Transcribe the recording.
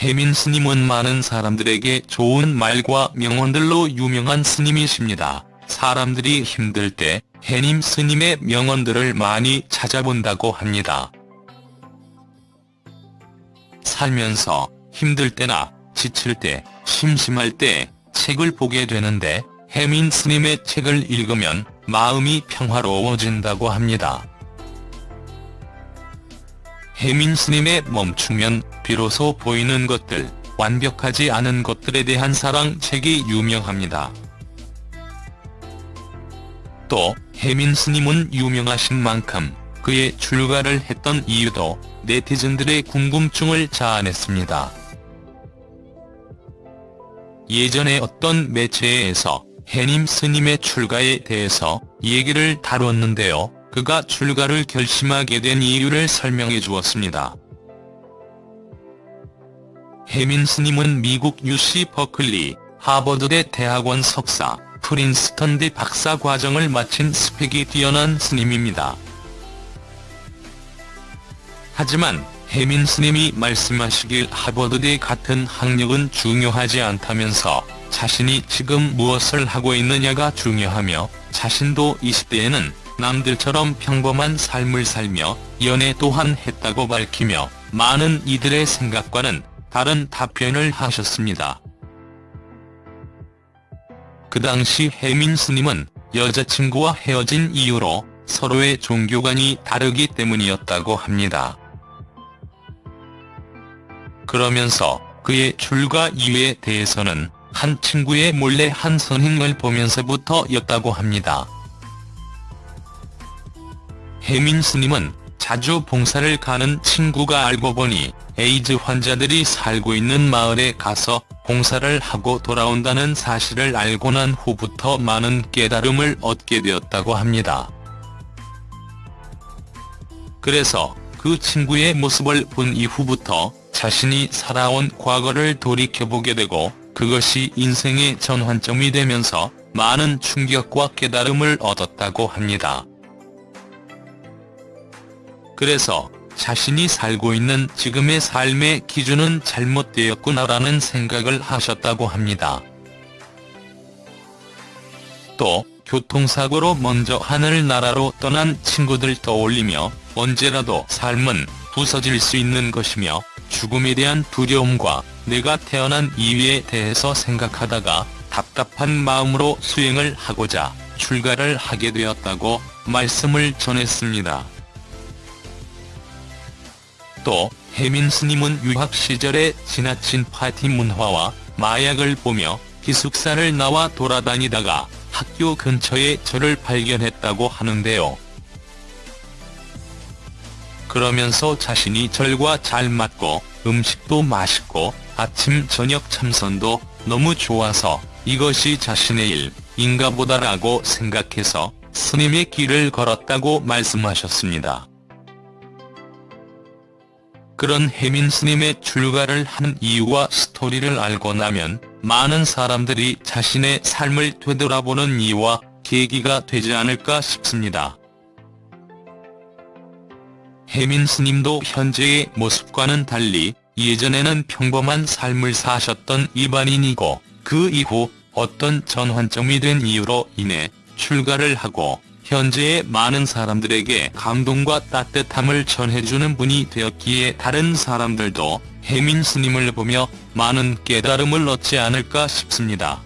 혜민 스님은 많은 사람들에게 좋은 말과 명언들로 유명한 스님이십니다. 사람들이 힘들 때 해님 스님의 명언들을 많이 찾아본다고 합니다. 살면서 힘들 때나 지칠 때, 심심할 때 책을 보게 되는데 해민 스님의 책을 읽으면 마음이 평화로워진다고 합니다. 해민 스님의 멈추면 비로소 보이는 것들, 완벽하지 않은 것들에 대한 사랑 책이 유명합니다. 또 해민 스님은 유명하신 만큼 그의 출가를 했던 이유도 네티즌들의 궁금증을 자아냈습니다. 예전에 어떤 매체에서 해님 스님의 출가에 대해서 얘기를 다뤘는데요. 그가 출가를 결심하게 된 이유를 설명해 주었습니다. 해민 스님은 미국 UC 버클리, 하버드대 대학원 석사, 프린스턴대 박사 과정을 마친 스펙이 뛰어난 스님입니다. 하지만 해민 스님이 말씀하시길 하버드대 같은 학력은 중요하지 않다면서 자신이 지금 무엇을 하고 있느냐가 중요하며 자신도 20대에는 남들처럼 평범한 삶을 살며 연애 또한 했다고 밝히며 많은 이들의 생각과는 다른 답변을 하셨습니다. 그 당시 해민 스님은 여자친구와 헤어진 이유로 서로의 종교관이 다르기 때문이었다고 합니다. 그러면서 그의 출가 이유에 대해서는 한 친구의 몰래 한 선행을 보면서부터였다고 합니다. 해민 스님은 자주 봉사를 가는 친구가 알고 보니 에이즈 환자들이 살고 있는 마을에 가서 봉사를 하고 돌아온다는 사실을 알고 난 후부터 많은 깨달음을 얻게 되었다고 합니다. 그래서 그 친구의 모습을 본 이후부터 자신이 살아온 과거를 돌이켜보게 되고 그것이 인생의 전환점이 되면서 많은 충격과 깨달음을 얻었다고 합니다. 그래서 자신이 살고 있는 지금의 삶의 기준은 잘못되었구나라는 생각을 하셨다고 합니다. 또 교통사고로 먼저 하늘나라로 떠난 친구들 떠올리며 언제라도 삶은 부서질 수 있는 것이며 죽음에 대한 두려움과 내가 태어난 이유에 대해서 생각하다가 답답한 마음으로 수행을 하고자 출가를 하게 되었다고 말씀을 전했습니다. 또 해민 스님은 유학 시절에 지나친 파티 문화와 마약을 보며 기숙사를 나와 돌아다니다가 학교 근처에 저를 발견했다고 하는데요. 그러면서 자신이 절과 잘 맞고 음식도 맛있고 아침 저녁 참선도 너무 좋아서 이것이 자신의 일인가 보다라고 생각해서 스님의 길을 걸었다고 말씀하셨습니다. 그런 혜민 스님의 출가를 한 이유와 스토리를 알고 나면 많은 사람들이 자신의 삶을 되돌아보는 이유와 계기가 되지 않을까 싶습니다. 혜민 스님도 현재의 모습과는 달리 예전에는 평범한 삶을 사셨던 일반인이고 그 이후 어떤 전환점이 된 이유로 인해 출가를 하고 현재의 많은 사람들에게 감동과 따뜻함을 전해주는 분이 되었기에 다른 사람들도 혜민 스님을 보며 많은 깨달음을 얻지 않을까 싶습니다.